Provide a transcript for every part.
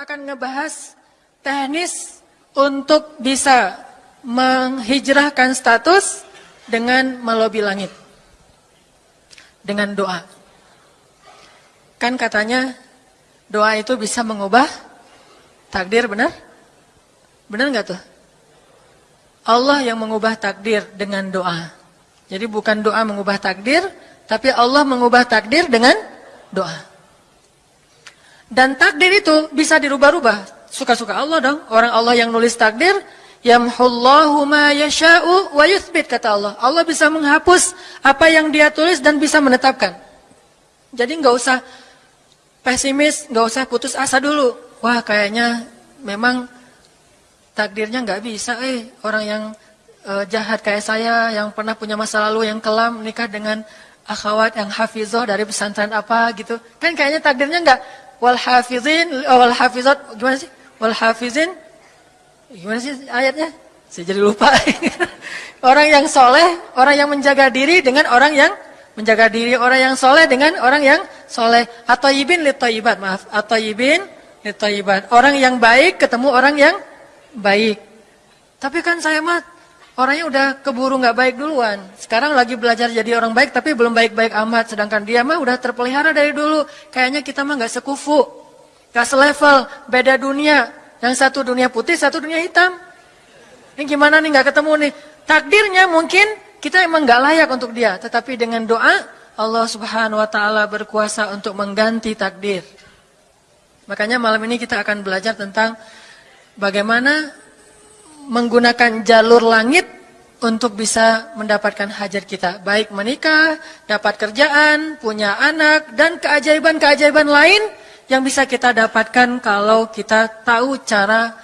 akan ngebahas teknis untuk bisa menghijrahkan status dengan melobi langit. Dengan doa. Kan katanya doa itu bisa mengubah takdir, benar? Benar nggak tuh? Allah yang mengubah takdir dengan doa. Jadi bukan doa mengubah takdir, tapi Allah mengubah takdir dengan doa. Dan takdir itu bisa dirubah-rubah. Suka-suka Allah dong. Orang Allah yang nulis takdir, yamhullahu ma yasha'u wa yuthbit kata Allah. Allah bisa menghapus apa yang dia tulis dan bisa menetapkan. Jadi nggak usah pesimis, nggak usah putus asa dulu. Wah, kayaknya memang takdirnya nggak bisa eh orang yang uh, jahat kayak saya yang pernah punya masa lalu yang kelam nikah dengan akhwat yang hafizoh dari pesantren apa gitu. Kan kayaknya takdirnya nggak wal hafizin oh, wal hafizat gimana sih? Wal hafizin gimana sih ayatnya? Saya jadi lupa. orang yang soleh, orang yang menjaga diri dengan orang yang menjaga diri, orang yang soleh dengan orang yang soleh. Atau ibin litoyibat, maaf. Atau ibin litoyibat. Orang yang baik ketemu orang yang baik. Tapi kan saya mah orangnya udah keburu nggak baik duluan. Sekarang lagi belajar jadi orang baik tapi belum baik-baik amat. Sedangkan dia mah udah terpelihara dari dulu. Kayaknya kita mah nggak sekufu, nggak selevel, beda dunia. Yang satu dunia putih, satu dunia hitam. Ini gimana nih nggak ketemu nih? Takdirnya mungkin kita emang nggak layak untuk dia. Tetapi dengan doa Allah Subhanahu Wa Taala berkuasa untuk mengganti takdir. Makanya malam ini kita akan belajar tentang bagaimana menggunakan jalur langit untuk bisa mendapatkan hajat kita. Baik menikah, dapat kerjaan, punya anak, dan keajaiban-keajaiban lain yang bisa kita dapatkan kalau kita tahu cara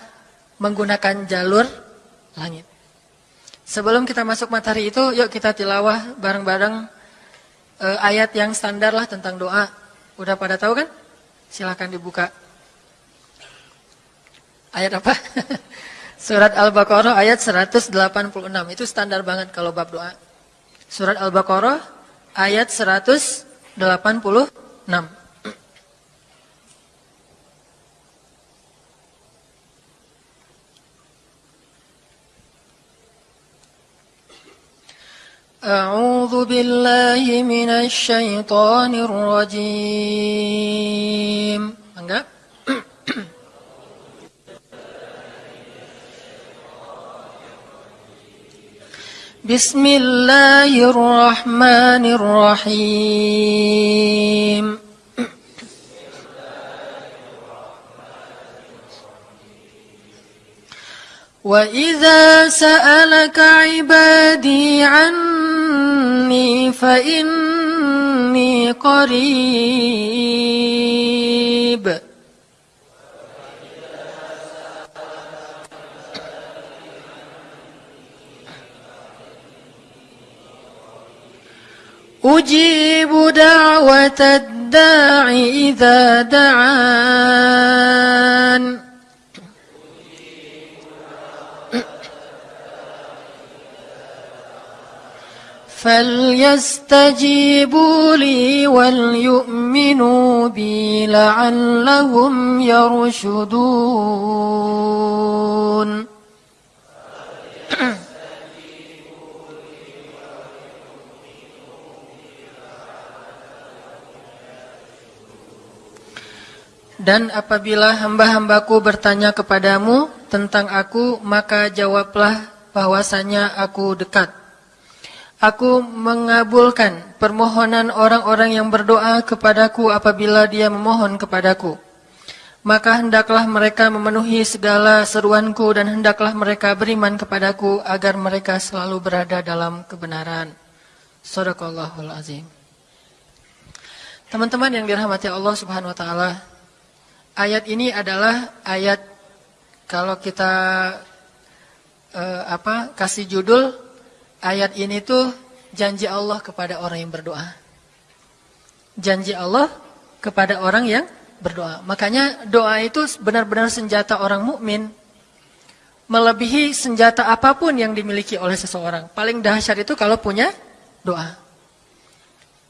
menggunakan jalur langit. Sebelum kita masuk materi itu, yuk kita tilawah bareng-bareng uh, ayat yang standar lah tentang doa. Udah pada tahu kan? Silahkan dibuka. Ayat apa? Surat Al-Baqarah ayat 186. Itu standar banget kalau bab doa. Surat Al-Baqarah ayat 186. أعوذ بالله من الشيطان الرجيم بسم الله الرحمن الرحيم. وإذا سألك عبادي عني فإني قريب. أجيب دعوة الداع إذا دعان. فليستجيبوا لي وليؤمنوا بي لعلهم يرشدون. Dan apabila hamba-hambaku bertanya kepadamu tentang aku, maka jawablah bahwasanya aku dekat. Aku mengabulkan permohonan orang-orang yang berdoa kepadaku apabila dia memohon kepadaku. Maka hendaklah mereka memenuhi segala seruanku dan hendaklah mereka beriman kepadaku agar mereka selalu berada dalam kebenaran. Sadaqallahul azim. Teman-teman yang dirahmati Allah Subhanahu wa taala, ayat ini adalah ayat kalau kita uh, apa kasih judul ayat ini tuh janji Allah kepada orang yang berdoa. Janji Allah kepada orang yang berdoa. Makanya doa itu benar-benar senjata orang mukmin melebihi senjata apa pun yang dimiliki oleh seseorang. Paling dahsyat itu kalau punya doa.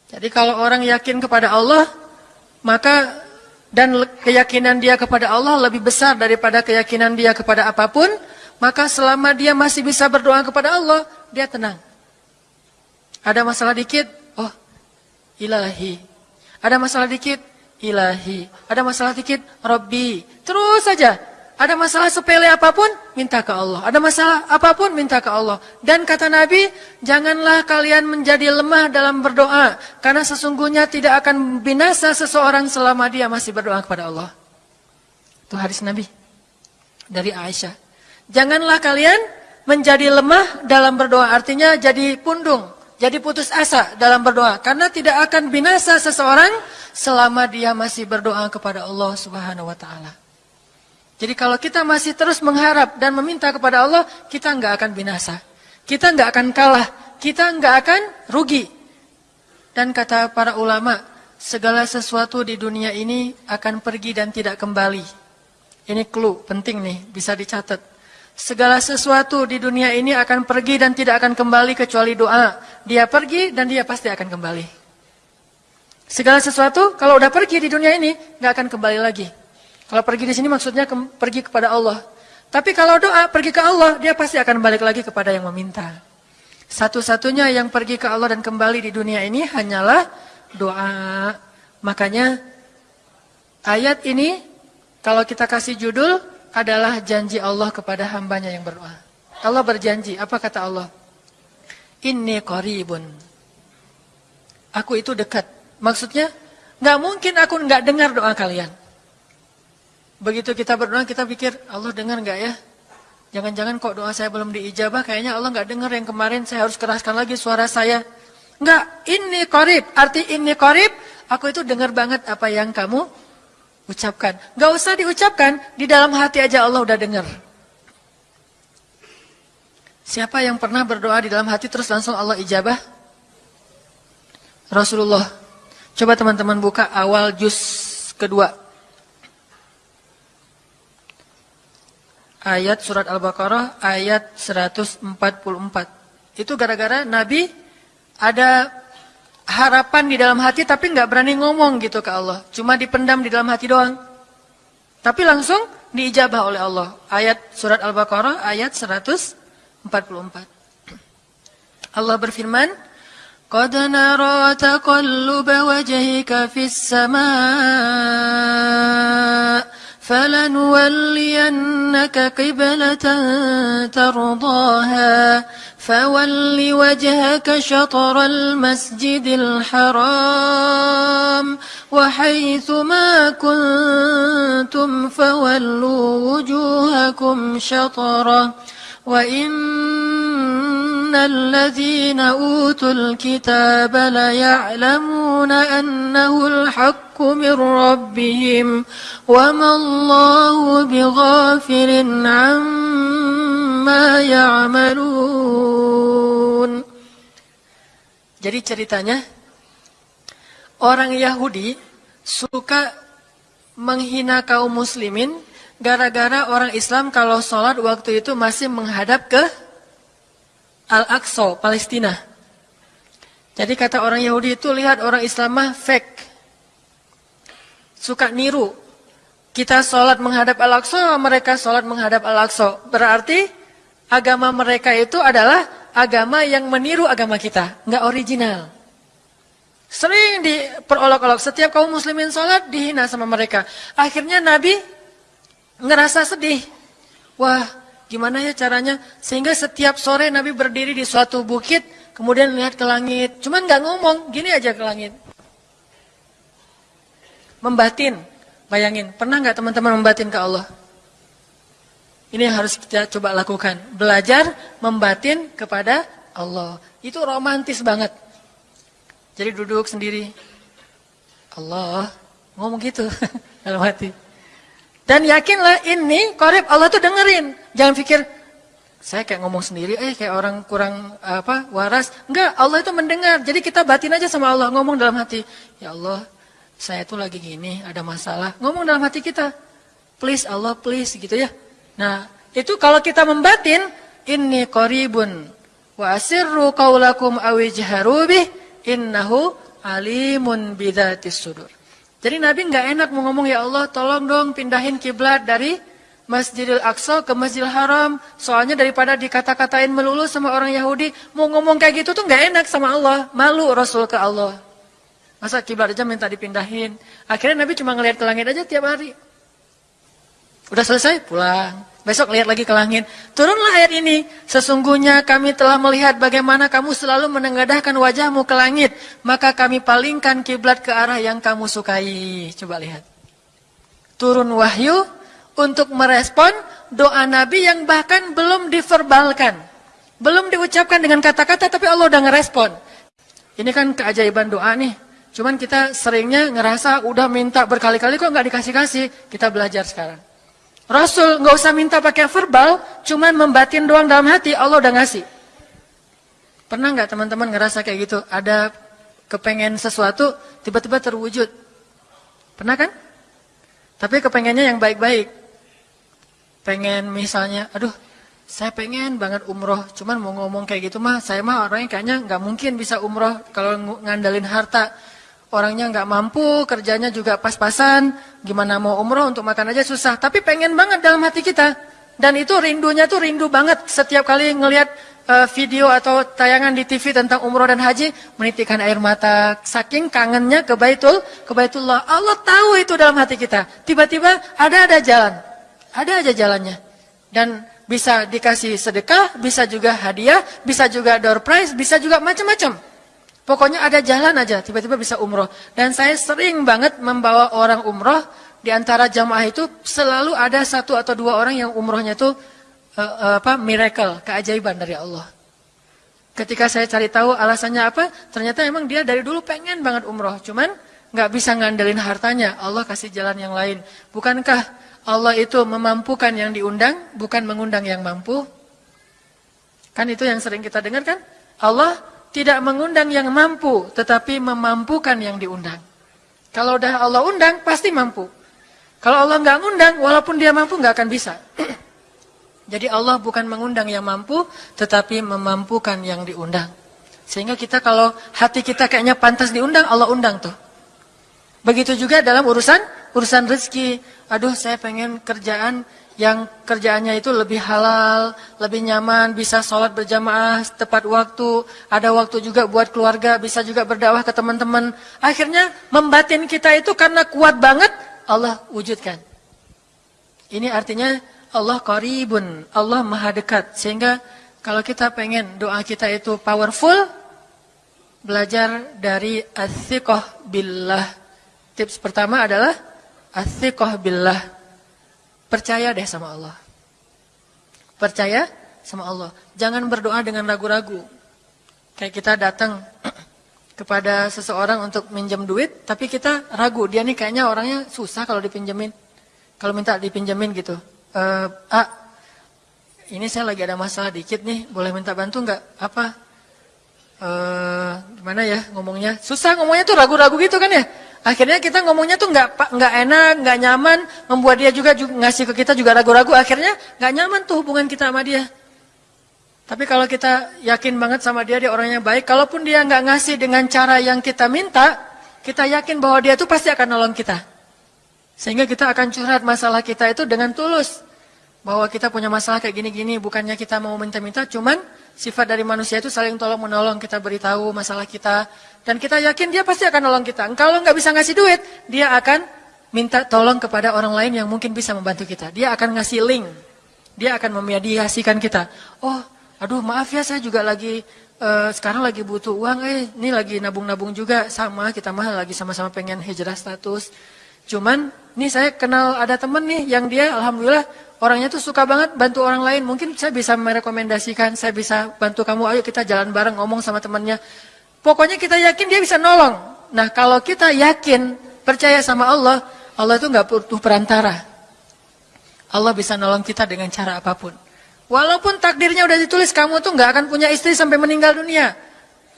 Jadi kalau orang yakin kepada Allah, maka dan keyakinan dia kepada Allah lebih besar daripada keyakinan dia kepada apa pun, maka selama dia masih bisa berdoa kepada Allah, dia tenang. Ada masalah dikit, oh ilahi. Ada masalah dikit, ilahi. Ada masalah dikit, Rabbi. Terus saja ada masalah sepele apa pun, minta ke Allah. Ada masalah apa pun, minta ke Allah. Dan kata Nabi, janganlah kalian menjadi lemah dalam berdoa. Karena sesungguhnya tidak akan binasa seseorang selama dia masih berdoa kepada Allah. Itu hadis Nabi. Dari Aisyah. Janganlah kalian menjadi lemah dalam berdoa. Artinya jadi pundung. Jadi putus asa dalam berdoa. Karena tidak akan binasa seseorang selama dia masih berdoa kepada Allah subhanahu wa ta'ala. Jadi kalau kita masih terus mengharap dan meminta kepada Allah, kita nggak akan binasa. Kita nggak akan kalah. Kita nggak akan rugi. Dan kata para ulama, segala sesuatu di dunia ini akan pergi dan tidak kembali. Ini clue penting nih, bisa dicatat. Segala sesuatu di dunia ini akan pergi dan tidak akan kembali kecuali doa. Dia pergi dan dia pasti akan kembali. Segala sesuatu kalau udah pergi di dunia ini nggak akan kembali lagi. Kalau pergi di sini maksudnya ke, pergi kepada Allah. Tapi kalau doa pergi ke Allah, dia pasti akan balik lagi kepada yang meminta. Satu-satunya yang pergi ke Allah dan kembali di dunia ini hanyalah doa. Makanya ayat ini kalau kita kasih judul adalah janji Allah kepada hambanya yang berdoa. Allah berjanji, apa kata Allah? Inni qaribun. Aku itu dekat. Maksudnya, nggak mungkin aku nggak dengar doa kalian. Begitu kita berdoa kita pikir Allah dengar nggak ya? Jangan-jangan kok doa saya belum diijabah, kayaknya Allah nggak dengar yang kemarin saya harus keraskan lagi suara saya. Enggak, ini korib. Arti ini korib, aku itu dengar banget apa yang kamu ucapkan. Nggak usah diucapkan, di dalam hati aja Allah udah dengar. Siapa yang pernah berdoa di dalam hati terus langsung Allah ijabah? Rasulullah. Coba teman-teman buka awal juz kedua. Ayat surat Al-Baqarah ayat 144. Itu gara-gara Nabi ada harapan di dalam hati tapi nggak berani ngomong gitu ke Allah. Cuma dipendam di dalam hati doang. Tapi langsung diijabah oleh Allah. Ayat surat Al-Baqarah ayat 144. Allah berfirman, "Qad nara taqallub wajhika fis samaa" فلنولينك قبلة ترضاها فول وجهك شطر المسجد الحرام وحيث ما كنتم فولوا وجوهكم شطرة وإن الذين أوتوا الكتاب ليعلمون أنه الحق من ربهم وما الله بغافل عما يعملون Jadi ceritanya orang Yahudi suka menghina kaum muslimin Gara-gara orang Islam kalau sholat waktu itu masih menghadap ke Al-Aqsa, Palestina. Jadi kata orang Yahudi itu lihat orang Islam mah fake. Suka niru. Kita sholat menghadap Al-Aqsa, mereka sholat menghadap Al-Aqsa. Berarti agama mereka itu adalah agama yang meniru agama kita. Nggak original. Sering diperolok-olok. Setiap kaum muslimin sholat dihina sama mereka. Akhirnya Nabi ngerasa sedih. Wah, gimana ya caranya? Sehingga setiap sore Nabi berdiri di suatu bukit, kemudian lihat ke langit. Cuman nggak ngomong, gini aja ke langit. Membatin, bayangin. Pernah nggak teman-teman membatin ke Allah? Ini yang harus kita coba lakukan. Belajar membatin kepada Allah. Itu romantis banget. Jadi duduk sendiri. Allah, ngomong gitu dalam hati. Dan yakinlah ini korib Allah tuh dengerin. Jangan pikir saya kayak ngomong sendiri, eh kayak orang kurang apa waras. Enggak, Allah itu mendengar. Jadi kita batin aja sama Allah, ngomong dalam hati. Ya Allah, saya tuh lagi gini, ada masalah. Ngomong dalam hati kita. Please Allah, please gitu ya. Nah, itu kalau kita membatin, ini koribun wa asirru qaulakum awijharu bih innahu alimun bidatis sudur. Jadi Nabi nggak enak mau ngomong ya Allah tolong dong pindahin kiblat dari Masjidil Aqsa ke Masjidil Haram. Soalnya daripada dikata-katain melulu sama orang Yahudi, mau ngomong kayak gitu tuh nggak enak sama Allah. Malu Rasul ke Allah. Masa kiblat aja minta dipindahin. Akhirnya Nabi cuma ngelihat ke langit aja tiap hari. Udah selesai, pulang. Besok lihat lagi ke langit. Turunlah ayat ini. Sesungguhnya kami telah melihat bagaimana kamu selalu menengadahkan wajahmu ke langit. Maka kami palingkan kiblat ke arah yang kamu sukai. Coba lihat. Turun wahyu untuk merespon doa Nabi yang bahkan belum diverbalkan. Belum diucapkan dengan kata-kata tapi Allah udah ngerespon. Ini kan keajaiban doa nih. Cuman kita seringnya ngerasa udah minta berkali-kali kok nggak dikasih-kasih. Kita belajar sekarang. Rasul nggak usah minta pakai verbal, cuman membatin doang dalam hati, Allah udah ngasih. Pernah nggak teman-teman ngerasa kayak gitu? Ada kepengen sesuatu, tiba-tiba terwujud. Pernah kan? Tapi kepengennya yang baik-baik. Pengen misalnya, aduh, saya pengen banget umroh, cuman mau ngomong kayak gitu mah, saya mah orangnya kayaknya nggak mungkin bisa umroh kalau ngandalin harta orangnya nggak mampu, kerjanya juga pas-pasan, gimana mau umroh untuk makan aja susah. Tapi pengen banget dalam hati kita. Dan itu rindunya tuh rindu banget setiap kali ngelihat uh, video atau tayangan di TV tentang umroh dan haji, menitikkan air mata, saking kangennya ke Baitul, ke Baitullah. Allah tahu itu dalam hati kita. Tiba-tiba ada ada jalan, ada aja jalannya. Dan bisa dikasih sedekah, bisa juga hadiah, bisa juga door prize, bisa juga macam-macam. Pokoknya ada jalan aja, tiba-tiba bisa umroh. Dan saya sering banget membawa orang umroh, di antara jamaah itu selalu ada satu atau dua orang yang umrohnya itu uh, uh, apa miracle, keajaiban dari Allah. Ketika saya cari tahu alasannya apa, ternyata emang dia dari dulu pengen banget umroh, cuman nggak bisa ngandelin hartanya. Allah kasih jalan yang lain. Bukankah Allah itu memampukan yang diundang, bukan mengundang yang mampu? Kan itu yang sering kita dengar kan? Allah tidak mengundang yang mampu, tetapi memampukan yang diundang. Kalau udah Allah undang, pasti mampu. Kalau Allah nggak undang, walaupun dia mampu nggak akan bisa. Jadi Allah bukan mengundang yang mampu, tetapi memampukan yang diundang. Sehingga kita kalau hati kita kayaknya pantas diundang, Allah undang tuh. Begitu juga dalam urusan urusan rezeki. Aduh, saya pengen kerjaan yang kerjaannya itu lebih halal, lebih nyaman, bisa sholat berjamaah tepat waktu, ada waktu juga buat keluarga, bisa juga berdakwah ke teman-teman. Akhirnya membatin kita itu karena kuat banget, Allah wujudkan. Ini artinya Allah qaribun, Allah maha dekat. Sehingga kalau kita pengen doa kita itu powerful, belajar dari athiqah billah. Tips pertama adalah athiqah billah Percaya deh sama Allah. Percaya sama Allah. Jangan berdoa dengan ragu-ragu. Kayak kita datang kepada seseorang untuk minjem duit, tapi kita ragu. Dia nih kayaknya orangnya susah kalau dipinjemin. Kalau minta dipinjemin gitu. E, ah, ini saya lagi ada masalah dikit nih, boleh minta bantu nggak? Apa? E, gimana ya ngomongnya? Susah ngomongnya tuh ragu-ragu gitu kan ya? Akhirnya kita ngomongnya tuh nggak nggak enak, nggak nyaman, membuat dia juga, juga ngasih ke kita juga ragu-ragu. Akhirnya nggak nyaman tuh hubungan kita sama dia. Tapi kalau kita yakin banget sama dia, dia orangnya baik. Kalaupun dia nggak ngasih dengan cara yang kita minta, kita yakin bahwa dia tuh pasti akan nolong kita. Sehingga kita akan curhat masalah kita itu dengan tulus. Bahwa kita punya masalah kayak gini-gini, bukannya kita mau minta-minta, cuman Sifat dari manusia itu saling tolong menolong, kita beritahu masalah kita. Dan kita yakin dia pasti akan nolong kita. Kalau nggak bisa ngasih duit, dia akan minta tolong kepada orang lain yang mungkin bisa membantu kita. Dia akan ngasih link. Dia akan memediasikan kita. Oh, aduh maaf ya saya juga lagi, uh, sekarang lagi butuh uang. Eh, ini lagi nabung-nabung juga. Sama, kita mah lagi sama-sama pengen hijrah status. Cuman, nih saya kenal ada temen nih yang dia Alhamdulillah orangnya tuh suka banget bantu orang lain. Mungkin saya bisa merekomendasikan, saya bisa bantu kamu, ayo kita jalan bareng ngomong sama temannya. Pokoknya kita yakin dia bisa nolong. Nah kalau kita yakin, percaya sama Allah, Allah itu nggak butuh perantara. Allah bisa nolong kita dengan cara apa pun. Walaupun takdirnya udah ditulis, kamu tuh nggak akan punya istri sampai meninggal dunia.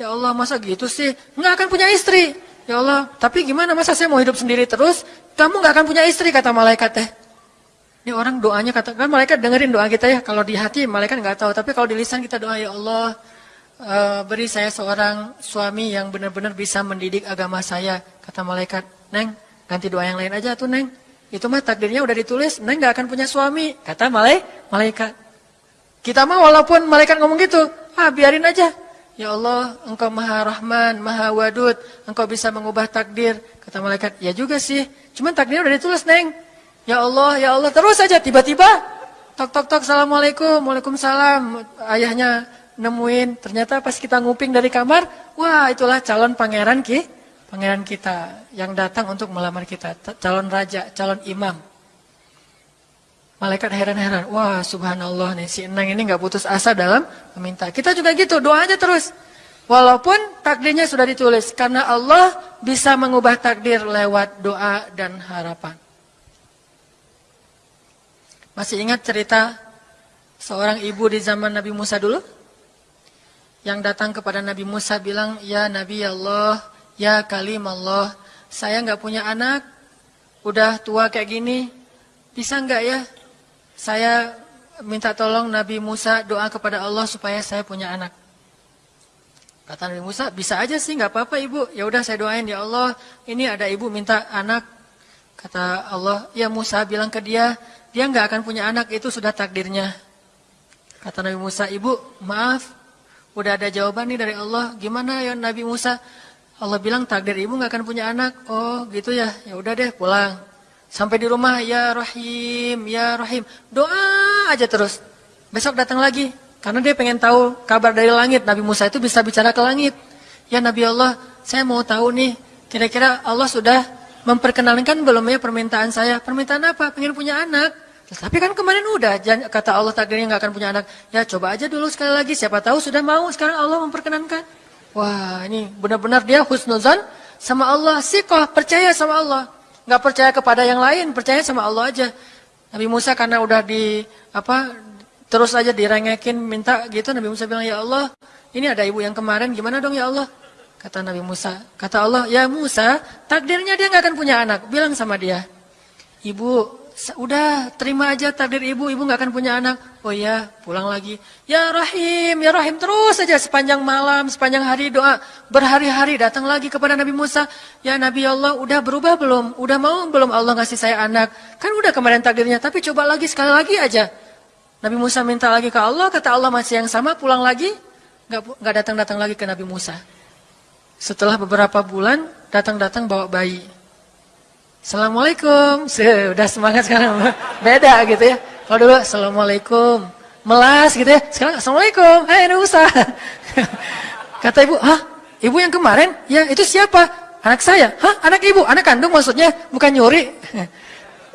Ya Allah, masa gitu sih? Nggak akan punya istri. Ya Allah, tapi gimana masa saya mau hidup sendiri terus? Kamu nggak akan punya istri, kata malaikat teh. Ini orang doanya katakan malaikat dengerin doa kita ya. Kalau di hati malaikat nggak tahu, tapi kalau di lisan kita doa ya Allah uh, beri saya seorang suami yang benar-benar bisa mendidik agama saya. Kata malaikat, Neng, ganti doa yang lain aja tuh Neng. Itu mah takdirnya udah ditulis, Neng gak akan punya suami. Kata malai, malaikat. Kita mah walaupun malaikat ngomong gitu, ah biarin aja. Ya Allah, engkau maha rahman, maha wadud, engkau bisa mengubah takdir. Kata malaikat, ya juga sih, cuman takdirnya udah ditulis Neng. Ya Allah, ya Allah, terus aja tiba-tiba, tok tok tok, Assalamualaikum, Waalaikumsalam. Ayahnya nemuin, ternyata pas kita nguping dari kamar, wah itulah calon pangeran ki, pangeran kita yang datang untuk melamar kita, calon raja, calon imam. Malaikat heran-heran, wah subhanallah nih si Enang ini nggak putus asa dalam meminta. Kita juga gitu, doa aja terus. Walaupun takdirnya sudah ditulis, karena Allah bisa mengubah takdir lewat doa dan harapan. Masih ingat cerita seorang ibu di zaman Nabi Musa dulu? Yang datang kepada Nabi Musa bilang, Ya Nabi Allah, Ya kalim Allah, saya nggak punya anak, udah tua kayak gini, bisa nggak ya? Saya minta tolong Nabi Musa doa kepada Allah supaya saya punya anak. Kata Nabi Musa, bisa aja sih, nggak apa-apa ibu. Ya udah saya doain ya Allah, ini ada ibu minta anak. Kata Allah, ya Musa bilang ke dia, dia nggak akan punya anak, itu sudah takdirnya. Kata Nabi Musa, ibu maaf, udah ada jawaban nih dari Allah. Gimana ya Nabi Musa? Allah bilang takdir ibu nggak akan punya anak. Oh gitu ya, ya udah deh pulang. Sampai di rumah ya Rahim, ya Rahim. Doa aja terus. Besok datang lagi. Karena dia pengen tahu kabar dari langit. Nabi Musa itu bisa bicara ke langit. Ya Nabi Allah, saya mau tahu nih. Kira-kira Allah sudah memperkenalkan belum ya permintaan saya? Permintaan apa? Pengen punya anak. Tapi kan kemarin udah kata Allah takdirnya nggak akan punya anak. Ya coba aja dulu sekali lagi. Siapa tahu sudah mau sekarang Allah memperkenankan. Wah ini benar-benar dia husnuzan sama Allah. Sikoh percaya sama Allah. Nggak percaya kepada yang lain, percaya sama Allah aja. Nabi Musa karena udah di apa terus aja direngekin minta gitu Nabi Musa bilang ya Allah ini ada ibu yang kemarin gimana dong ya Allah kata Nabi Musa kata Allah ya Musa takdirnya dia nggak akan punya anak bilang sama dia ibu udah terima aja takdir ibu, ibu nggak akan punya anak. Oh ya, pulang lagi. Ya Rahim, ya Rahim terus saja sepanjang malam, sepanjang hari doa berhari-hari datang lagi kepada Nabi Musa. Ya Nabi Allah, udah berubah belum? Udah mau belum Allah ngasih saya anak? Kan udah kemarin takdirnya, tapi coba lagi sekali lagi aja. Nabi Musa minta lagi ke Allah, kata Allah masih yang sama, pulang lagi, nggak datang-datang lagi ke Nabi Musa. Setelah beberapa bulan, datang-datang bawa bayi. Assalamualaikum. Sudah semangat sekarang. Beda gitu ya. Kalau dulu Assalamualaikum. Melas gitu ya. Sekarang Assalamualaikum. Hai Nusa. Kata ibu, hah? Ibu yang kemarin? Ya itu siapa? Anak saya. Hah? Anak ibu? Anak kandung maksudnya? Bukan nyuri.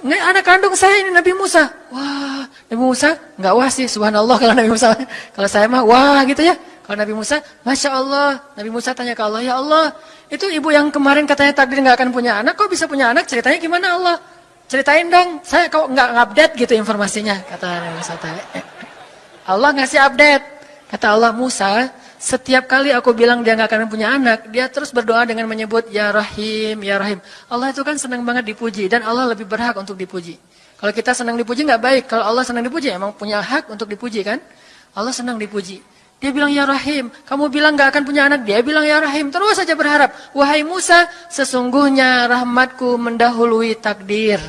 Nggak, anak kandung saya ini Nabi Musa. Wah, Nabi Musa nggak wah sih, subhanallah kalau Nabi Musa. Kalau saya mah wah gitu ya. Kalau Nabi Musa, Masya Allah. Nabi Musa tanya ke Allah, Ya Allah, itu ibu yang kemarin katanya takdir nggak akan punya anak, kok bisa punya anak? Ceritanya gimana Allah? Ceritain dong, saya kok nggak update gitu informasinya, kata Nabi Musa. Allah ngasih update. Kata Allah, Musa, setiap kali aku bilang dia nggak akan punya anak, dia terus berdoa dengan menyebut, Ya Rahim, Ya Rahim. Allah itu kan senang banget dipuji, dan Allah lebih berhak untuk dipuji. Kalau kita senang dipuji nggak baik, kalau Allah senang dipuji, emang punya hak untuk dipuji kan? Allah senang dipuji. Dia bilang ya Rahim, kamu bilang gak akan punya anak. Dia bilang ya Rahim, terus saja berharap. Wahai Musa, sesungguhnya rahmatku mendahului takdir.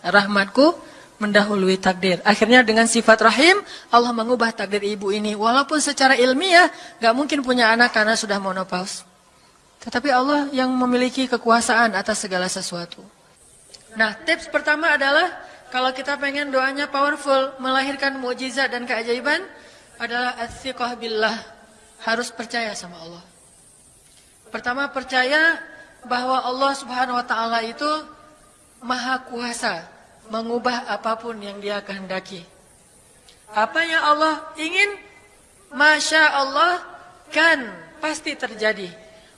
Rahmatku mendahului takdir. Akhirnya dengan sifat Rahim, Allah mengubah takdir ibu ini. Walaupun secara ilmiah gak mungkin punya anak karena sudah monopaus. Tetapi Allah yang memiliki kekuasaan atas segala sesuatu. Nah, tips pertama adalah kalau kita pengen doanya powerful, melahirkan mukjizat dan keajaiban, adalah athiqah billah, harus percaya sama Allah. Pertama percaya bahwa Allah Subhanahu wa taala itu maha kuasa mengubah apa pun yang dia kehendaki. Apa yang Allah ingin, Masya Allah kan pasti terjadi.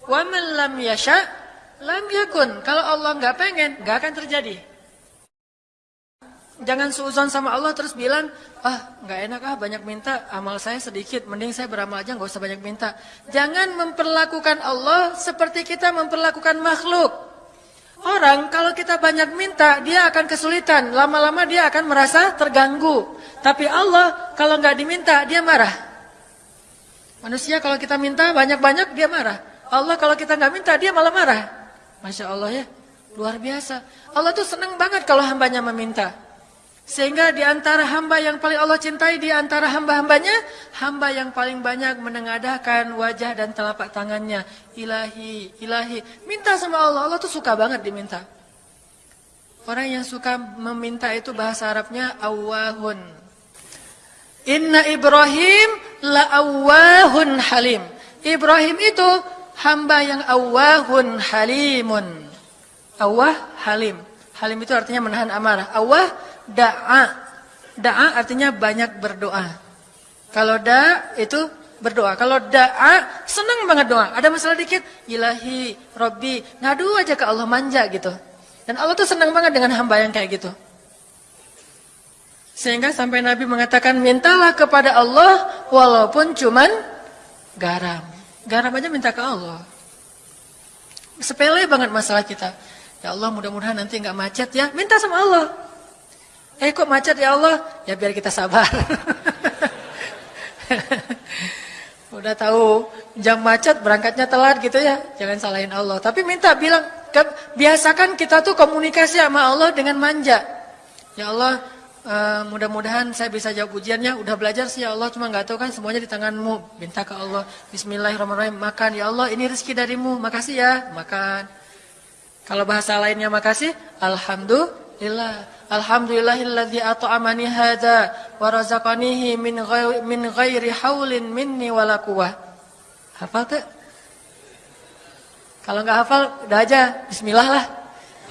Wa man lam yasha lam yakun. Kalau Allah nggak pengen, nggak akan terjadi. Jangan suuzon sama Allah terus bilang, ah nggak enak ah banyak minta, amal saya sedikit, mending saya beramal aja nggak usah banyak minta. Jangan memperlakukan Allah seperti kita memperlakukan makhluk. Orang kalau kita banyak minta, dia akan kesulitan, lama-lama dia akan merasa terganggu. Tapi Allah kalau nggak diminta, dia marah. Manusia kalau kita minta banyak-banyak, dia marah. Allah kalau kita nggak minta, dia malah marah. Masya Allah ya. Luar biasa. Allah tuh senang banget kalau hambanya meminta. Sehingga di antara hamba yang paling Allah cintai, di antara hamba-hambanya, hamba yang paling banyak menengadahkan wajah dan telapak tangannya. Ilahi, ilahi. Minta sama Allah, Allah tuh suka banget diminta. Orang yang suka meminta itu bahasa Arabnya awahun. Inna Ibrahim la awahun halim. Ibrahim itu hamba yang awahun halimun. Awah halim. Halim itu artinya menahan amarah. Awah da'a. Da'a artinya banyak berdoa. Kalau da itu berdoa. Kalau da'a senang banget doa. Ada masalah dikit, ilahi, robbi, ngadu aja ke Allah manja gitu. Dan Allah tuh senang banget dengan hamba yang kayak gitu. Sehingga sampai Nabi mengatakan, mintalah kepada Allah walaupun cuman garam. Garam aja minta ke Allah. Sepele banget masalah kita. Ya Allah mudah-mudahan nanti nggak macet ya. Minta sama Allah. Eh kok macet ya Allah? Ya biar kita sabar. Udah tahu jam macet berangkatnya telat gitu ya. Jangan salahin Allah. Tapi minta bilang biasakan kita tuh komunikasi sama Allah dengan manja. Ya Allah, uh, mudah-mudahan saya bisa jawab ujiannya. Udah belajar sih ya Allah, cuma nggak tahu kan semuanya di tanganmu. Minta ke Allah, Bismillahirrahmanirrahim, makan ya Allah, ini rezeki darimu, makasih ya, makan. Kalau bahasa lainnya makasih, Alhamdulillah. Alhamdulillahilladzi at'amani hadza wa razaqanihi min ghairi min ghairi haulin minni wala quwwah. Hafal tuh? Kalau nggak hafal, udah aja bismillah lah.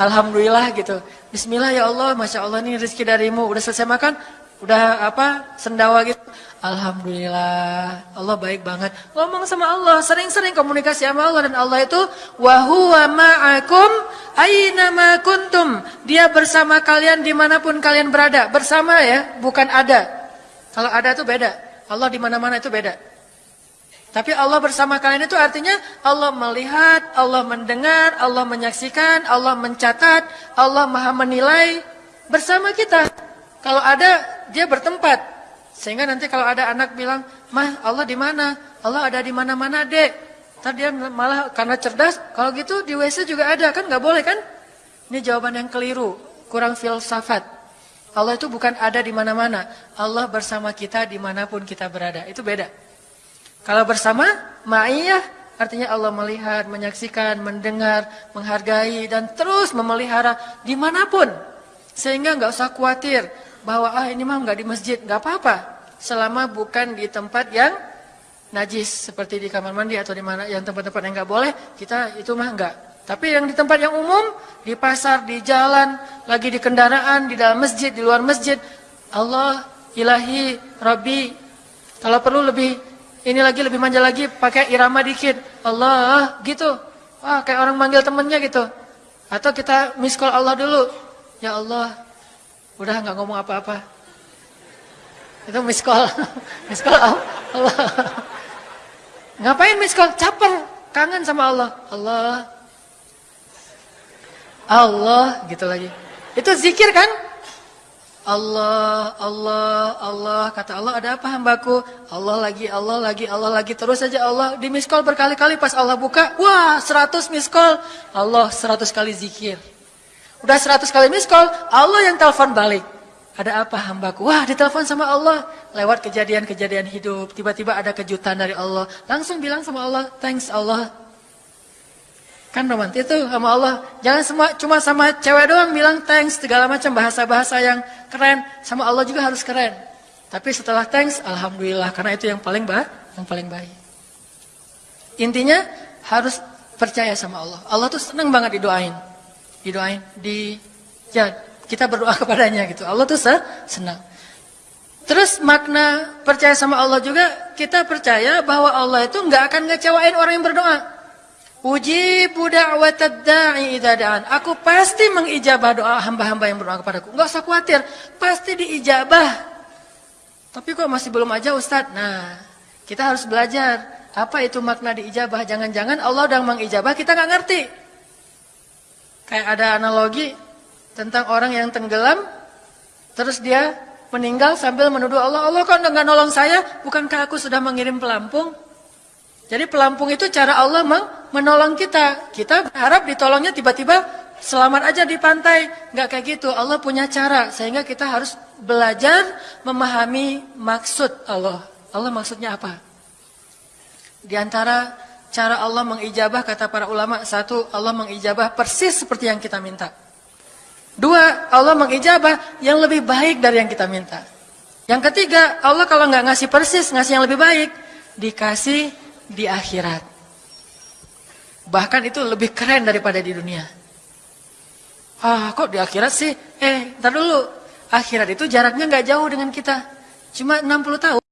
Alhamdulillah gitu. Bismillah ya Allah, Masya Allah ini rezeki darimu. Udah selesai makan, udah apa, sendawa gitu. Alhamdulillah, Allah baik banget. Ngomong sama Allah, sering-sering komunikasi sama Allah. Dan Allah itu, Wahuwa ma'akum aina ma kuntum. Dia bersama kalian di mana pun kalian berada. Bersama ya, bukan ada. Kalau ada itu beda. Allah di mana-mana itu beda. Tapi Allah bersama kalian itu artinya Allah melihat, Allah mendengar, Allah menyaksikan, Allah mencatat, Allah maha menilai bersama kita. Kalau ada, dia bertempat. Sehingga nanti kalau ada anak bilang, Mah Allah di mana? Allah ada di mana-mana dek. Tadi dia malah karena cerdas, kalau gitu di WC juga ada, kan nggak boleh kan? Ini jawaban yang keliru, kurang filsafat. Allah itu bukan ada di mana-mana. Allah bersama kita di mana pun kita berada. Itu beda. Kalau bersama, ma'iyah artinya Allah melihat, menyaksikan, mendengar, menghargai, dan terus memelihara di mana pun. Sehingga nggak usah khawatir bahwa ah ini mah nggak di masjid, nggak apa-apa. Selama bukan di tempat yang najis seperti di kamar mandi atau di mana yang tempat-tempat yang nggak boleh, kita itu mah nggak. Tapi yang di tempat yang umum, di pasar, di jalan, lagi di kendaraan, di dalam masjid, di luar masjid, Allah, ilahi, Rabbi, kalau perlu lebih ini lagi lebih manja lagi pakai irama dikit. Allah gitu. Wah, kayak orang manggil temennya gitu. Atau kita miss call Allah dulu. Ya Allah. Udah nggak ngomong apa-apa. Itu miss call. miss call Allah. Ngapain miss call? Caper. Kangen sama Allah. Allah. Allah gitu lagi. Itu zikir kan? Allah, Allah, Allah, kata Allah ada apa hambaku? Allah lagi, Allah lagi, Allah lagi, terus saja Allah di miss call berkali-kali pas Allah buka, wah 100 miss call, Allah 100 kali zikir. Udah 100 kali miss call, Allah yang telepon balik. Ada apa hambaku? Wah ditelepon sama Allah, lewat kejadian-kejadian hidup, tiba-tiba ada kejutan dari Allah. Langsung bilang sama Allah, thanks Allah, Kan romantis itu sama Allah. Jangan semua cuma sama cewek doang bilang thanks segala macam bahasa-bahasa yang keren. Sama Allah juga harus keren. Tapi setelah thanks, alhamdulillah karena itu yang paling baik, yang paling baik. Intinya harus percaya sama Allah. Allah tuh senang banget didoain. Didoain, di ya kita berdoa kepadanya gitu. Allah tuh senang. Terus makna percaya sama Allah juga kita percaya bahwa Allah itu nggak akan ngecewain orang yang berdoa. Ujibu da'watad da'i da'an. Aku pasti mengijabah doa hamba-hamba yang berdoa kepadaku. Enggak usah khawatir, pasti diijabah. Tapi kok masih belum aja Ustadz? Nah, kita harus belajar. Apa itu makna diijabah? Jangan-jangan Allah udah mengijabah, kita nggak ngerti. Kayak ada analogi tentang orang yang tenggelam, terus dia meninggal sambil menuduh Allah, Allah kok nggak nolong saya? Bukankah aku sudah mengirim pelampung? Jadi pelampung itu cara Allah menolong kita. Kita harap ditolongnya tiba-tiba selamat aja di pantai. Nggak kayak gitu. Allah punya cara sehingga kita harus belajar memahami maksud Allah. Allah maksudnya apa? Di antara cara Allah mengijabah kata para ulama satu Allah mengijabah persis seperti yang kita minta. Dua Allah mengijabah yang lebih baik dari yang kita minta. Yang ketiga Allah kalau nggak ngasih persis ngasih yang lebih baik dikasih di akhirat. Bahkan itu lebih keren daripada di dunia. Ah, kok di akhirat sih? Eh, ntar dulu. Akhirat itu jaraknya nggak jauh dengan kita. Cuma 60 tahun.